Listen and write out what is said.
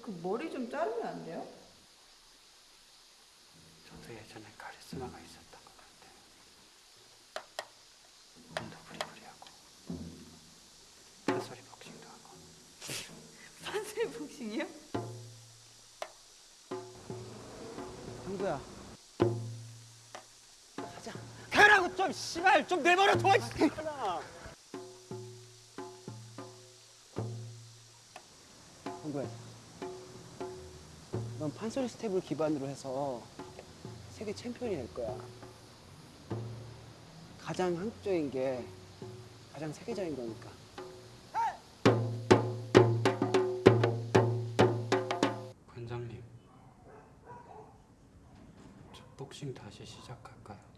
그 머리 좀 자르면 안 돼요? 저도 예전에 카리스마가 있었던 것 같아요. 몸도 부리부리하고 판소리 복싱도 하고 판소리 복싱이요? 형구야 가자 가라고 좀 씨발 좀 내버려 둬 씨발아 형구야 넌 판소리 스텝을 기반으로 해서 세계 챔피언이 될 거야 가장 한국적인 게 가장 세계적인 거니까 관장님 저 복싱 다시 시작할까요?